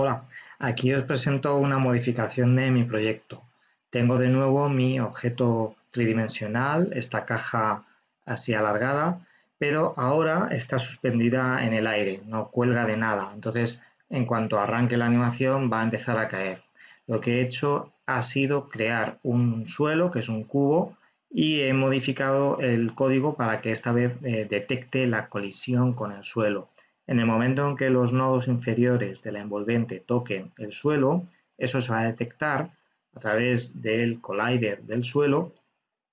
Hola, aquí os presento una modificación de mi proyecto. Tengo de nuevo mi objeto tridimensional, esta caja así alargada, pero ahora está suspendida en el aire, no cuelga de nada. Entonces, en cuanto arranque la animación va a empezar a caer. Lo que he hecho ha sido crear un suelo, que es un cubo, y he modificado el código para que esta vez eh, detecte la colisión con el suelo. En el momento en que los nodos inferiores de la envolvente toquen el suelo, eso se va a detectar a través del collider del suelo,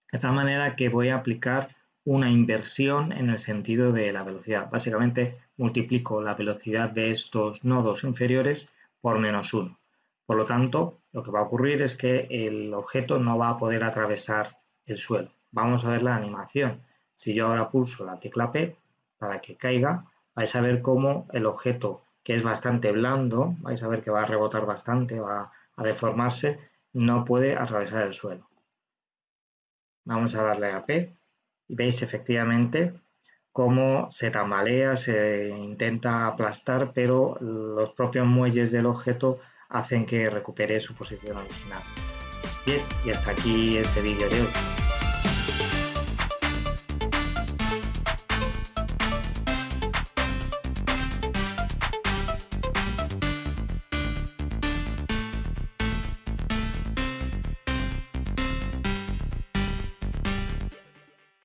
de tal manera que voy a aplicar una inversión en el sentido de la velocidad. Básicamente multiplico la velocidad de estos nodos inferiores por menos 1. Por lo tanto, lo que va a ocurrir es que el objeto no va a poder atravesar el suelo. Vamos a ver la animación. Si yo ahora pulso la tecla P para que caiga, vais a ver cómo el objeto, que es bastante blando, vais a ver que va a rebotar bastante, va a deformarse, no puede atravesar el suelo. Vamos a darle a P y veis efectivamente cómo se tambalea, se intenta aplastar, pero los propios muelles del objeto hacen que recupere su posición original. Bien, y hasta aquí este vídeo de hoy.